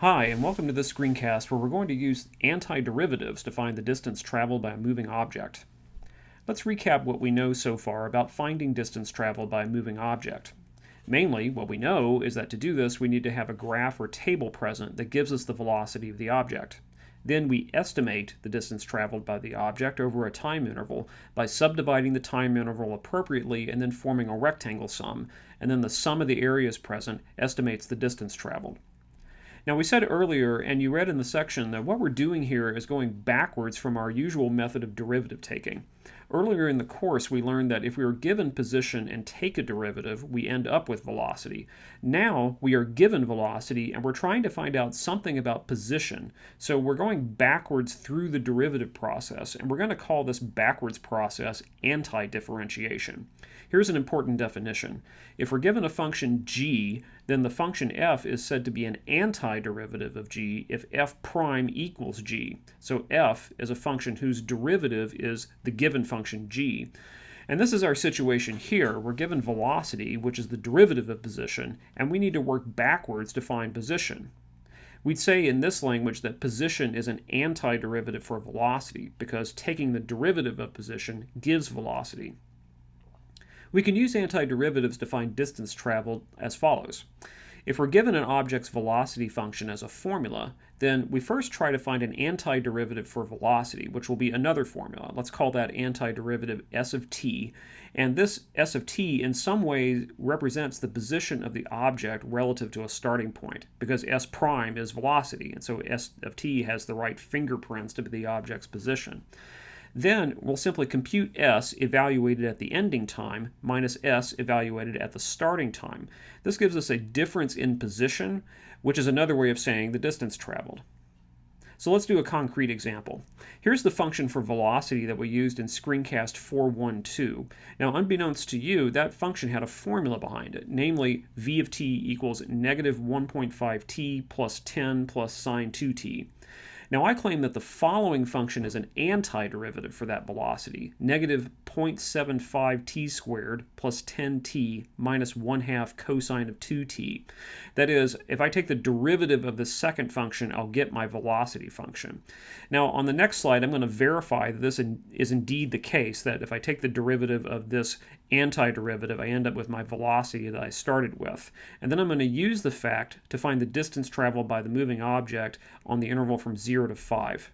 Hi, and welcome to this screencast where we're going to use antiderivatives to find the distance traveled by a moving object. Let's recap what we know so far about finding distance traveled by a moving object. Mainly, what we know is that to do this we need to have a graph or table present that gives us the velocity of the object. Then we estimate the distance traveled by the object over a time interval by subdividing the time interval appropriately and then forming a rectangle sum, and then the sum of the areas present estimates the distance traveled. Now we said earlier, and you read in the section, that what we're doing here is going backwards from our usual method of derivative taking. Earlier in the course, we learned that if we are given position and take a derivative, we end up with velocity. Now we are given velocity and we're trying to find out something about position. So we're going backwards through the derivative process, and we're going to call this backwards process anti-differentiation. Here's an important definition. If we're given a function g, then the function f is said to be an antiderivative of g if f prime equals g. So f is a function whose derivative is the given function g. And this is our situation here. We're given velocity, which is the derivative of position, and we need to work backwards to find position. We'd say in this language that position is an antiderivative for velocity because taking the derivative of position gives velocity. We can use antiderivatives to find distance traveled as follows. If we're given an object's velocity function as a formula, then we first try to find an antiderivative for velocity, which will be another formula. Let's call that antiderivative s of t. And this s of t in some ways represents the position of the object relative to a starting point, because s prime is velocity, and so s of t has the right fingerprints to be the object's position. Then we'll simply compute s evaluated at the ending time minus s evaluated at the starting time. This gives us a difference in position, which is another way of saying the distance traveled. So let's do a concrete example. Here's the function for velocity that we used in screencast 412. Now, unbeknownst to you, that function had a formula behind it, namely v of t equals negative 1.5t plus 10 plus sine 2t. Now I claim that the following function is an antiderivative for that velocity, negative 0.75 t squared plus 10t minus 1 half cosine of 2t. That is, if I take the derivative of the second function, I'll get my velocity function. Now on the next slide, I'm going to verify that this is indeed the case, that if I take the derivative of this antiderivative, I end up with my velocity that I started with. And then I'm going to use the fact to find the distance traveled by the moving object on the interval from 0 to 5.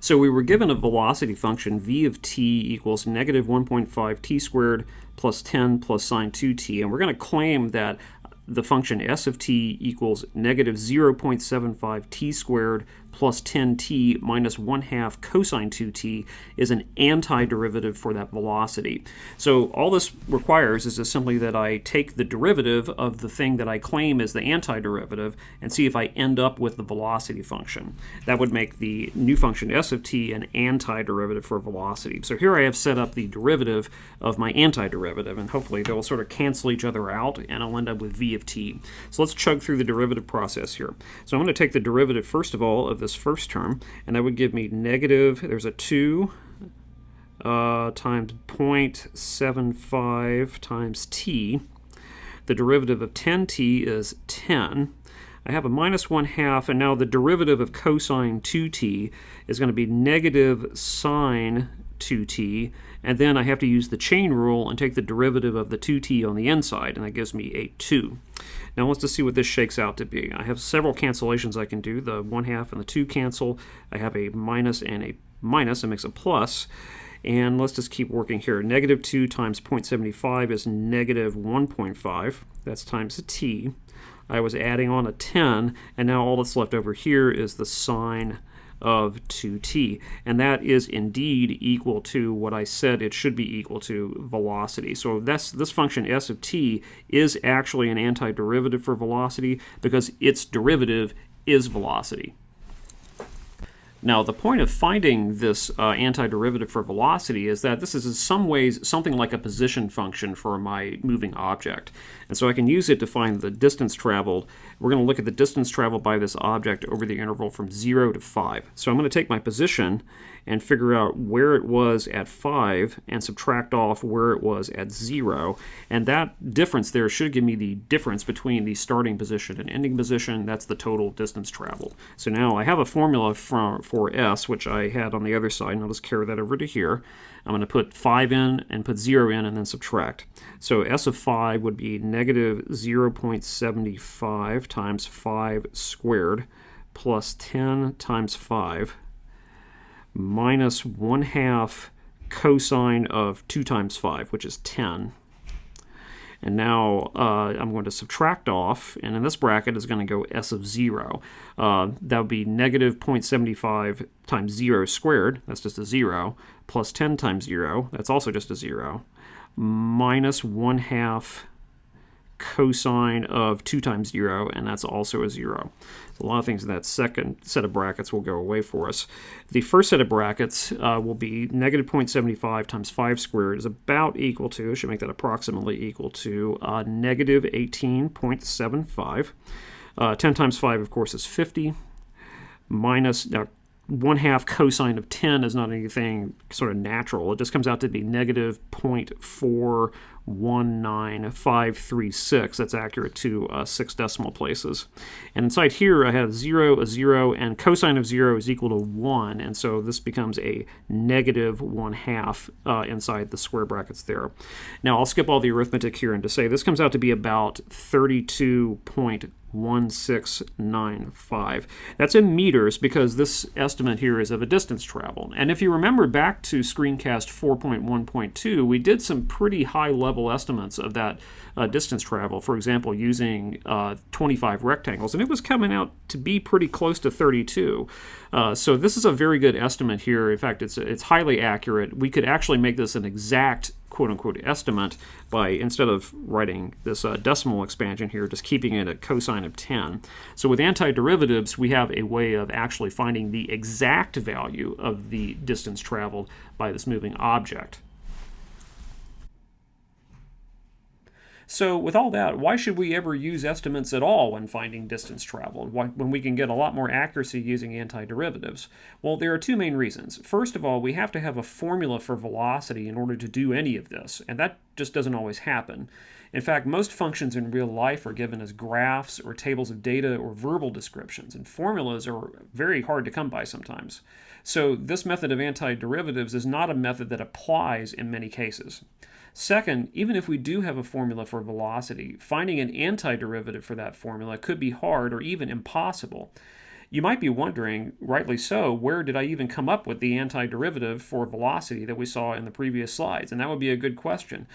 So we were given a velocity function v of t equals negative 1.5 t squared plus 10 plus sine 2t, and we're going to claim that the function s of t equals negative 0.75 t squared plus 10t minus 1 half cosine 2t is an antiderivative for that velocity. So all this requires is simply that I take the derivative of the thing that I claim is the antiderivative and see if I end up with the velocity function. That would make the new function s of t an antiderivative for velocity. So here I have set up the derivative of my antiderivative and hopefully they'll sort of cancel each other out and I'll end up with v of t. So let's chug through the derivative process here. So I'm going to take the derivative first of all of this first term, and that would give me negative, there's a 2 uh, times 0.75 times t. The derivative of 10t is 10. I have a minus 1 half, and now the derivative of cosine 2t is going to be negative sine 2t, and then I have to use the chain rule and take the derivative of the 2t on the inside, and that gives me a 2. Now let's just see what this shakes out to be. I have several cancellations I can do. The 1 half and the 2 cancel. I have a minus and a minus. It makes a plus. And let's just keep working here. Negative 2 times 0.75 is negative 1.5. That's times the t. I was adding on a 10, and now all that's left over here is the sine of 2t. And that is indeed equal to what I said it should be equal to velocity. So that's, this function s of t is actually an antiderivative for velocity because its derivative is velocity. Now, the point of finding this uh, antiderivative for velocity is that this is in some ways something like a position function for my moving object. And so I can use it to find the distance traveled. We're going to look at the distance traveled by this object over the interval from 0 to 5. So I'm going to take my position and figure out where it was at 5 and subtract off where it was at 0. And that difference there should give me the difference between the starting position and ending position. That's the total distance traveled. So now I have a formula for, for S, which I had on the other side, and I'll just carry that over to here. I'm going to put 5 in and put 0 in and then subtract. So S of 5 would be negative 0.75 times 5 squared plus 10 times 5 minus 1 half cosine of 2 times 5, which is 10. And now uh, I'm going to subtract off, and in this bracket is going to go s of 0. Uh, that would be negative 0.75 times 0 squared, that's just a 0, plus 10 times 0, that's also just a 0, minus 1 half cosine of 2 times 0, and that's also a 0. So a lot of things in that second set of brackets will go away for us. The first set of brackets uh, will be negative 0.75 times 5 squared is about equal to, I should make that approximately equal to, uh, negative 18.75. Uh, 10 times 5, of course, is 50 minus, now 1 half cosine of 10 is not anything sort of natural. It just comes out to be negative 0.19536. That's accurate to uh, six decimal places. And inside here I have 0, a 0, and cosine of 0 is equal to 1. And so this becomes a negative 1 half uh, inside the square brackets there. Now I'll skip all the arithmetic here and to say this comes out to be about 32. 1695. That's in meters because this estimate here is of a distance traveled. And if you remember back to screencast 4.1.2, we did some pretty high level estimates of that uh, distance travel, for example, using uh, 25 rectangles, and it was coming out to be pretty close to 32. Uh, so this is a very good estimate here. In fact, it's, it's highly accurate. We could actually make this an exact quote unquote estimate by instead of writing this uh, decimal expansion here, just keeping it at cosine of 10. So with antiderivatives, we have a way of actually finding the exact value of the distance traveled by this moving object. So with all that, why should we ever use estimates at all when finding distance traveled, when we can get a lot more accuracy using antiderivatives? Well, there are two main reasons. First of all, we have to have a formula for velocity in order to do any of this, and that just doesn't always happen. In fact, most functions in real life are given as graphs or tables of data or verbal descriptions, and formulas are very hard to come by sometimes. So this method of antiderivatives is not a method that applies in many cases. Second, even if we do have a formula for velocity, finding an antiderivative for that formula could be hard or even impossible. You might be wondering, rightly so, where did I even come up with the antiderivative for velocity that we saw in the previous slides? And that would be a good question.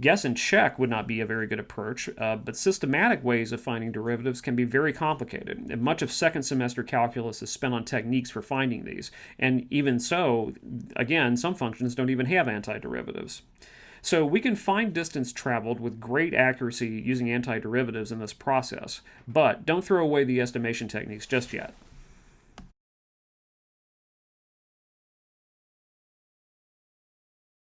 Guess and check would not be a very good approach, uh, but systematic ways of finding derivatives can be very complicated. And much of second semester calculus is spent on techniques for finding these. And even so, again, some functions don't even have antiderivatives. So we can find distance traveled with great accuracy using antiderivatives in this process, but don't throw away the estimation techniques just yet.